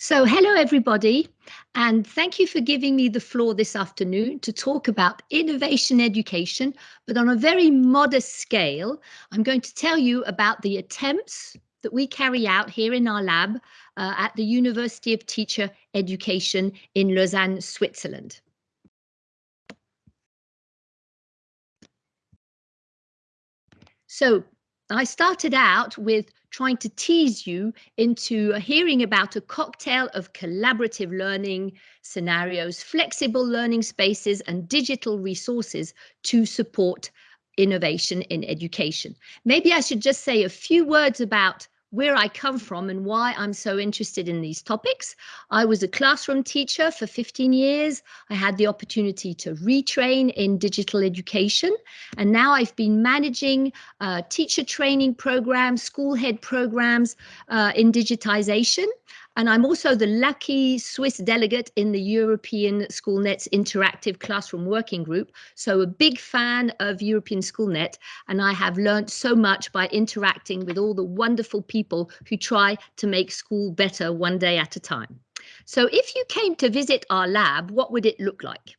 So hello everybody, and thank you for giving me the floor this afternoon to talk about innovation education, but on a very modest scale. I'm going to tell you about the attempts that we carry out here in our lab uh, at the University of Teacher Education in Lausanne, Switzerland. So I started out with trying to tease you into hearing about a cocktail of collaborative learning scenarios, flexible learning spaces, and digital resources to support innovation in education. Maybe I should just say a few words about where I come from and why I'm so interested in these topics. I was a classroom teacher for 15 years. I had the opportunity to retrain in digital education, and now I've been managing uh, teacher training programs, school head programs uh, in digitization. And I'm also the lucky Swiss delegate in the European SchoolNet's interactive classroom working group. So a big fan of European SchoolNet. And I have learned so much by interacting with all the wonderful people who try to make school better one day at a time. So if you came to visit our lab, what would it look like?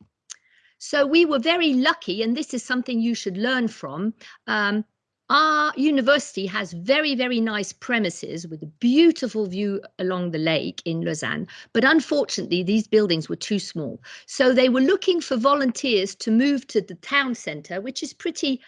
So we were very lucky, and this is something you should learn from. Um, our university has very, very nice premises with a beautiful view along the lake in Lausanne, but unfortunately these buildings were too small. So they were looking for volunteers to move to the town centre, which is pretty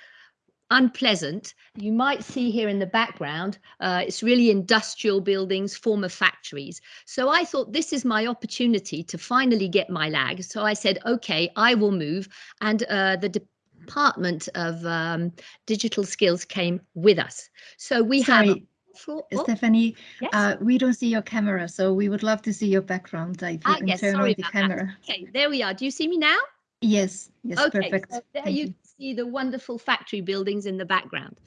unpleasant. You might see here in the background, uh, it's really industrial buildings, former factories. So I thought this is my opportunity to finally get my lag. So I said, okay, I will move. And uh, the Department of um, Digital Skills came with us. So we Sorry. have for, oh, Stephanie, yes? uh, we don't see your camera, so we would love to see your background. You ah, can yes, turn on the camera. That. Okay, there we are. Do you see me now? Yes, yes, okay, perfect. So there Thank you, you see the wonderful factory buildings in the background.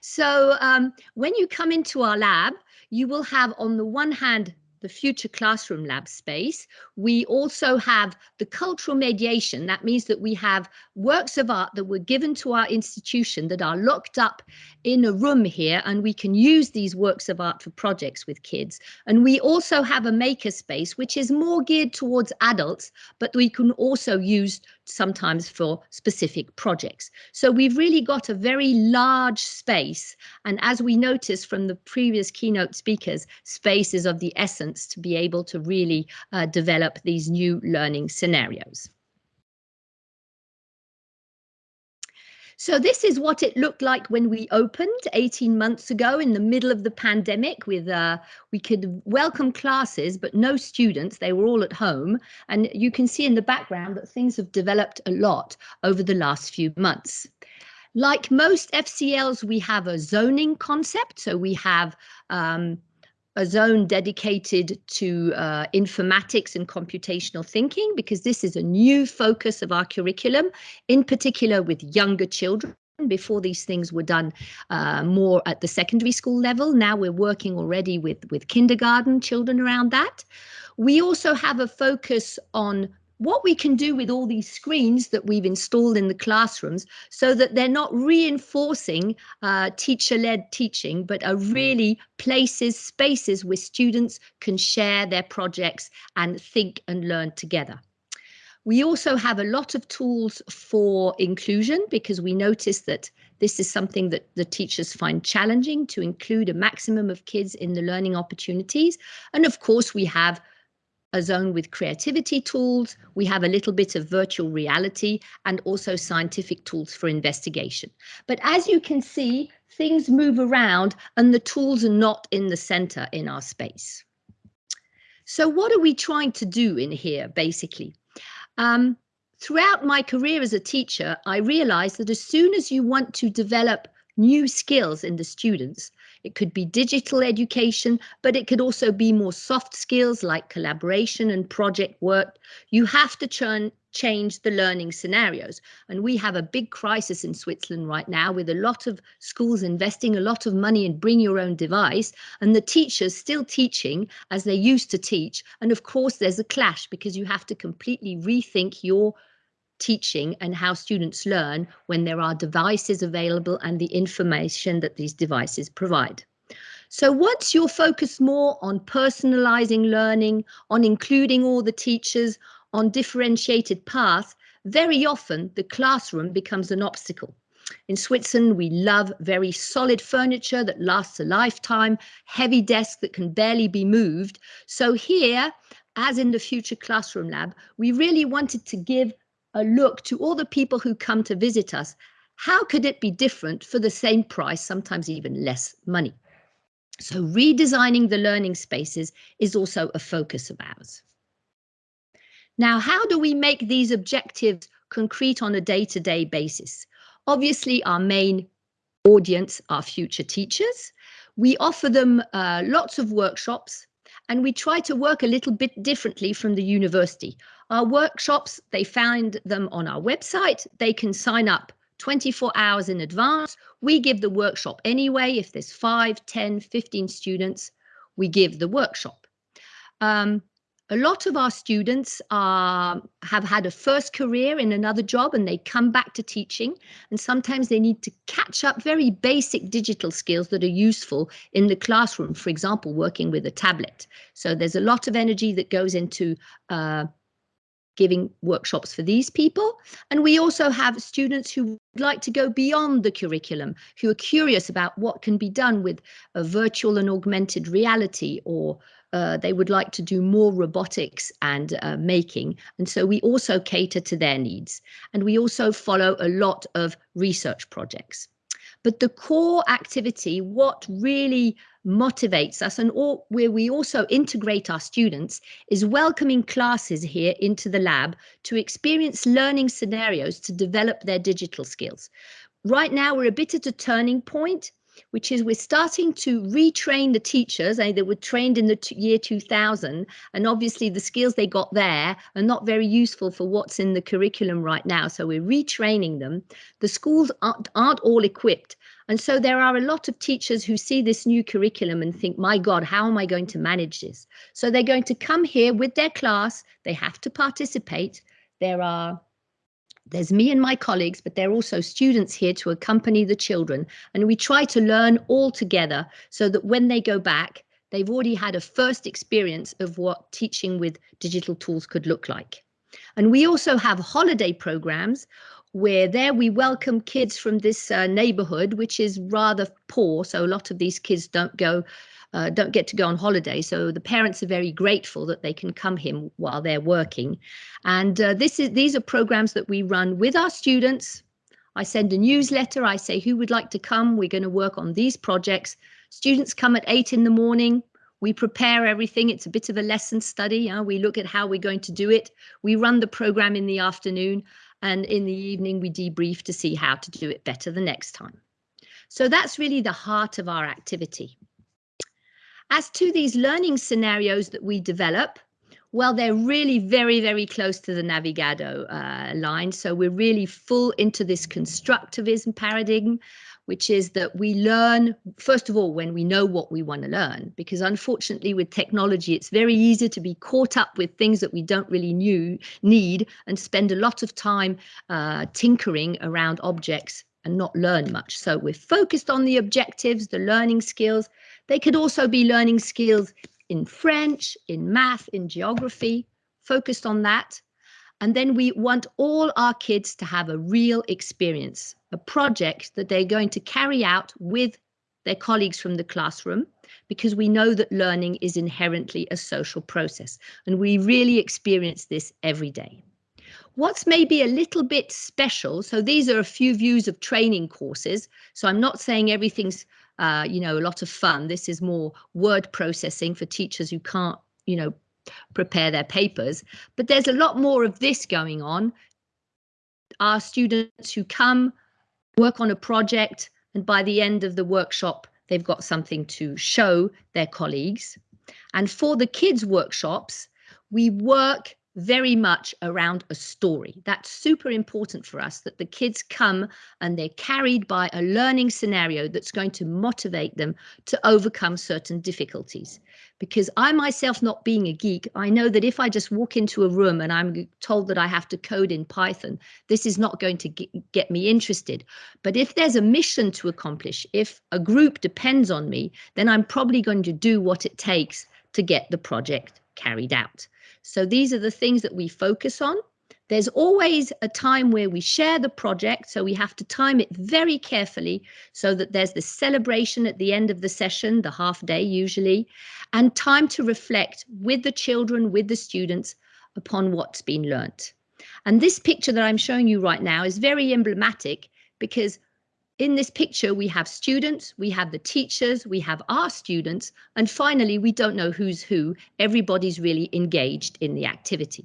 So um, when you come into our lab, you will have on the one hand the future classroom lab space. We also have the cultural mediation. That means that we have works of art that were given to our institution that are locked up in a room here, and we can use these works of art for projects with kids. And we also have a maker space, which is more geared towards adults, but we can also use sometimes for specific projects. So we've really got a very large space. And as we noticed from the previous keynote speakers, space is of the essence to be able to really uh, develop these new learning scenarios. So this is what it looked like when we opened 18 months ago in the middle of the pandemic with uh, we could welcome classes but no students. They were all at home. And you can see in the background that things have developed a lot over the last few months. Like most FCLs we have a zoning concept. So we have um, a zone dedicated to uh, informatics and computational thinking because this is a new focus of our curriculum, in particular with younger children. Before these things were done uh, more at the secondary school level. Now we're working already with, with kindergarten children around that. We also have a focus on what we can do with all these screens that we've installed in the classrooms so that they're not reinforcing uh, teacher-led teaching, but are really places, spaces where students can share their projects and think and learn together. We also have a lot of tools for inclusion because we notice that this is something that the teachers find challenging to include a maximum of kids in the learning opportunities. And of course, we have a zone with creativity tools. We have a little bit of virtual reality and also scientific tools for investigation. But as you can see, things move around and the tools are not in the center in our space. So what are we trying to do in here, basically? Um, throughout my career as a teacher, I realized that as soon as you want to develop new skills in the students, it could be digital education, but it could also be more soft skills like collaboration and project work. You have to churn, change the learning scenarios. And we have a big crisis in Switzerland right now with a lot of schools investing a lot of money in bring your own device and the teachers still teaching as they used to teach. And of course, there's a clash because you have to completely rethink your teaching and how students learn when there are devices available and the information that these devices provide. So once you're focused more on personalizing learning, on including all the teachers, on differentiated paths, very often the classroom becomes an obstacle. In Switzerland, we love very solid furniture that lasts a lifetime, heavy desks that can barely be moved. So here, as in the Future Classroom Lab, we really wanted to give a look to all the people who come to visit us. How could it be different for the same price, sometimes even less money? So redesigning the learning spaces is also a focus of ours. Now, how do we make these objectives concrete on a day-to-day -day basis? Obviously, our main audience are future teachers. We offer them uh, lots of workshops and we try to work a little bit differently from the university. Our workshops, they find them on our website. They can sign up 24 hours in advance. We give the workshop anyway. If there's 5, 10, 15 students, we give the workshop. Um, a lot of our students are, have had a first career in another job and they come back to teaching and sometimes they need to catch up very basic digital skills that are useful in the classroom, for example, working with a tablet. So there's a lot of energy that goes into uh, giving workshops for these people. And we also have students who would like to go beyond the curriculum, who are curious about what can be done with a virtual and augmented reality or uh, they would like to do more robotics and uh, making. And so we also cater to their needs. And we also follow a lot of research projects. But the core activity, what really motivates us and all, where we also integrate our students is welcoming classes here into the lab to experience learning scenarios to develop their digital skills. Right now, we're a bit at a turning point which is we're starting to retrain the teachers eh, that were trained in the year 2000 and obviously the skills they got there are not very useful for what's in the curriculum right now so we're retraining them. The schools aren't, aren't all equipped and so there are a lot of teachers who see this new curriculum and think my god how am i going to manage this? So they're going to come here with their class they have to participate there are there's me and my colleagues, but there are also students here to accompany the children. And we try to learn all together so that when they go back, they've already had a first experience of what teaching with digital tools could look like. And we also have holiday programs where there we welcome kids from this uh, neighborhood, which is rather poor. So a lot of these kids don't go uh, don't get to go on holiday. So the parents are very grateful that they can come here while they're working. And uh, this is these are programs that we run with our students. I send a newsletter. I say who would like to come. We're going to work on these projects. Students come at eight in the morning. We prepare everything. It's a bit of a lesson study. We look at how we're going to do it. We run the program in the afternoon and in the evening we debrief to see how to do it better the next time. So that's really the heart of our activity. As to these learning scenarios that we develop, well, they're really very, very close to the Novigado uh, line. So we're really full into this constructivism paradigm, which is that we learn, first of all, when we know what we want to learn, because unfortunately with technology, it's very easy to be caught up with things that we don't really knew, need and spend a lot of time uh, tinkering around objects and not learn much. So we're focused on the objectives, the learning skills, they could also be learning skills in French, in math, in geography, focused on that. And then we want all our kids to have a real experience, a project that they're going to carry out with their colleagues from the classroom, because we know that learning is inherently a social process. And we really experience this every day. What's maybe a little bit special, so these are a few views of training courses. So I'm not saying everything's uh, you know, a lot of fun. This is more word processing for teachers who can't, you know, prepare their papers. But there's a lot more of this going on. Our students who come work on a project and by the end of the workshop, they've got something to show their colleagues. And for the kids workshops, we work very much around a story. That's super important for us that the kids come and they're carried by a learning scenario that's going to motivate them to overcome certain difficulties. Because I myself, not being a geek, I know that if I just walk into a room and I'm told that I have to code in Python, this is not going to get me interested. But if there's a mission to accomplish, if a group depends on me, then I'm probably going to do what it takes to get the project carried out. So these are the things that we focus on. There's always a time where we share the project, so we have to time it very carefully so that there's the celebration at the end of the session, the half day usually, and time to reflect with the children, with the students upon what's been learnt. And this picture that I'm showing you right now is very emblematic because in this picture, we have students, we have the teachers, we have our students, and finally, we don't know who's who. Everybody's really engaged in the activity.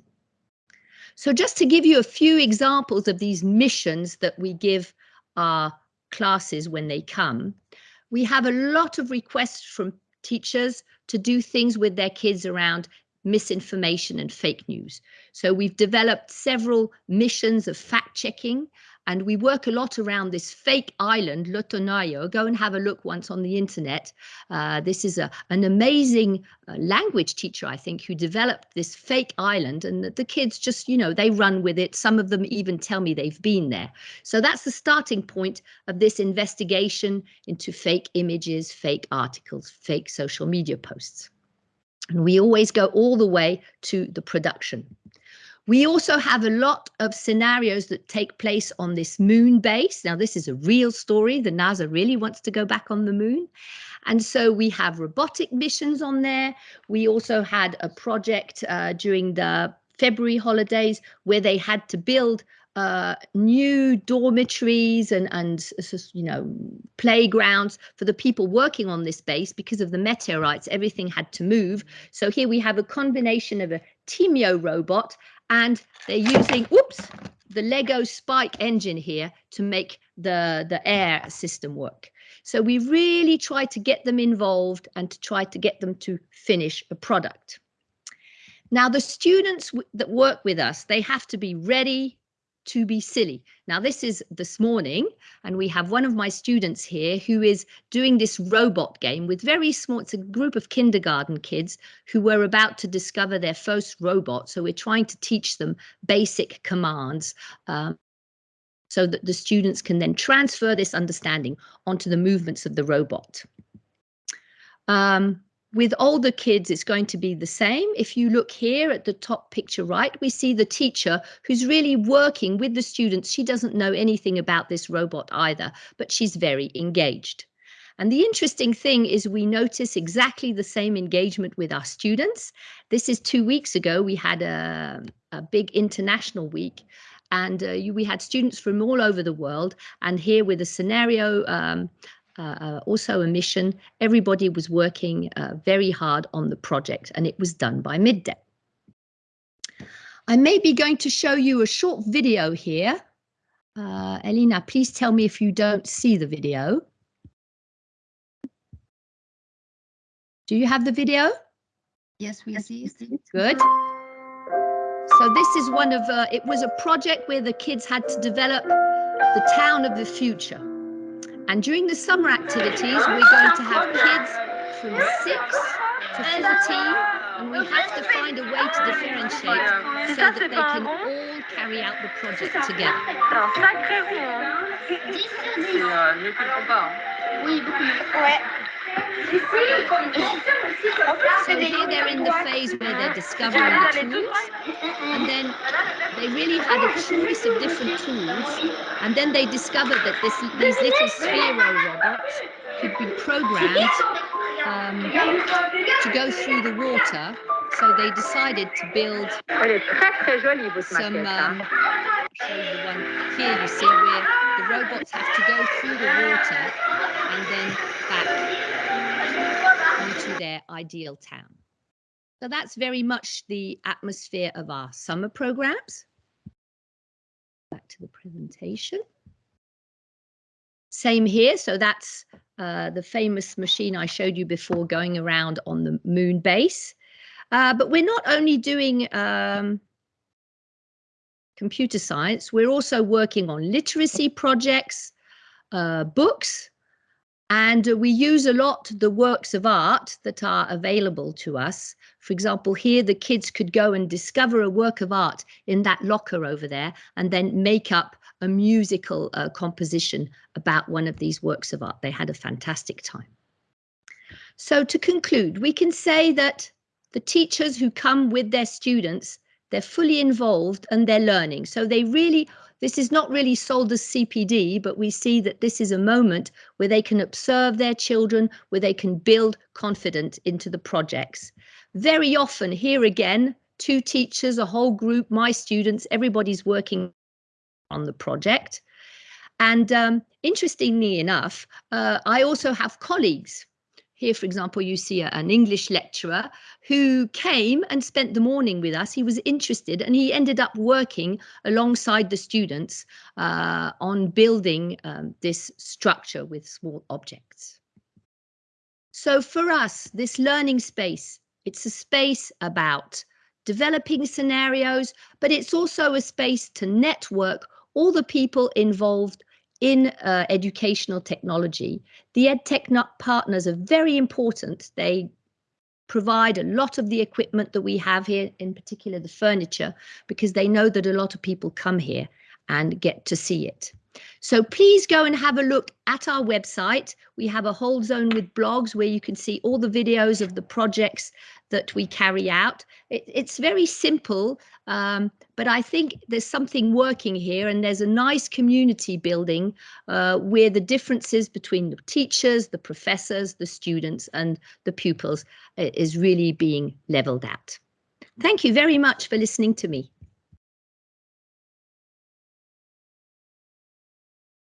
So just to give you a few examples of these missions that we give our classes when they come, we have a lot of requests from teachers to do things with their kids around misinformation and fake news. So we've developed several missions of fact checking and we work a lot around this fake island, Lotonayo. Go and have a look once on the internet. Uh, this is a, an amazing uh, language teacher, I think, who developed this fake island and the, the kids just, you know, they run with it. Some of them even tell me they've been there. So that's the starting point of this investigation into fake images, fake articles, fake social media posts. And we always go all the way to the production. We also have a lot of scenarios that take place on this moon base. Now, this is a real story. The NASA really wants to go back on the moon. And so we have robotic missions on there. We also had a project uh, during the February holidays where they had to build uh, new dormitories and and you know playgrounds for the people working on this base because of the meteorites everything had to move so here we have a combination of a Thymio robot and they're using, oops, the Lego Spike engine here to make the, the air system work. So we really try to get them involved and to try to get them to finish a product. Now, the students that work with us, they have to be ready to be silly. Now, this is this morning, and we have one of my students here who is doing this robot game with very small, it's a group of kindergarten kids who were about to discover their first robot. So we're trying to teach them basic commands um, so that the students can then transfer this understanding onto the movements of the robot. Um, with older kids, it's going to be the same. If you look here at the top picture right, we see the teacher who's really working with the students. She doesn't know anything about this robot either, but she's very engaged. And the interesting thing is we notice exactly the same engagement with our students. This is two weeks ago, we had a, a big international week and uh, we had students from all over the world and here with a scenario um, uh, uh, also a mission. Everybody was working uh, very hard on the project and it was done by midday. I may be going to show you a short video here. Uh, Elena, please tell me if you don't see the video. Do you have the video? Yes, we see it. Good. So this is one of, uh, it was a project where the kids had to develop the town of the future. And during the summer activities, we're going to have kids from 6 to 14, and we have to find a way to differentiate so that they can all carry out the project together. So here they're in the phase where they're discovering the tools, and then they really had a choice of different tools, and then they discovered that this, these little Sphero robots could be programmed um, to go through the water. So they decided to build some. Um, show you the one here. You see where the robots have to go through the water and then back into their ideal town. So that's very much the atmosphere of our summer programs. Back to the presentation. Same here, so that's uh, the famous machine I showed you before going around on the moon base. Uh, but we're not only doing um, computer science, we're also working on literacy projects, uh, books, and we use a lot the works of art that are available to us. For example, here the kids could go and discover a work of art in that locker over there and then make up a musical uh, composition about one of these works of art. They had a fantastic time. So to conclude, we can say that the teachers who come with their students, they're fully involved and they're learning. So they really this is not really sold as CPD, but we see that this is a moment where they can observe their children, where they can build confidence into the projects. Very often, here again, two teachers, a whole group, my students, everybody's working on the project. And um, interestingly enough, uh, I also have colleagues here, for example, you see a, an English lecturer who came and spent the morning with us. He was interested and he ended up working alongside the students uh, on building um, this structure with small objects. So for us, this learning space, it's a space about developing scenarios, but it's also a space to network all the people involved in uh, educational technology. The EdTech partners are very important. They provide a lot of the equipment that we have here, in particular the furniture, because they know that a lot of people come here and get to see it. So please go and have a look at our website. We have a whole zone with blogs where you can see all the videos of the projects that we carry out. It, it's very simple, um, but I think there's something working here and there's a nice community building uh, where the differences between the teachers, the professors, the students and the pupils uh, is really being leveled out. Thank you very much for listening to me.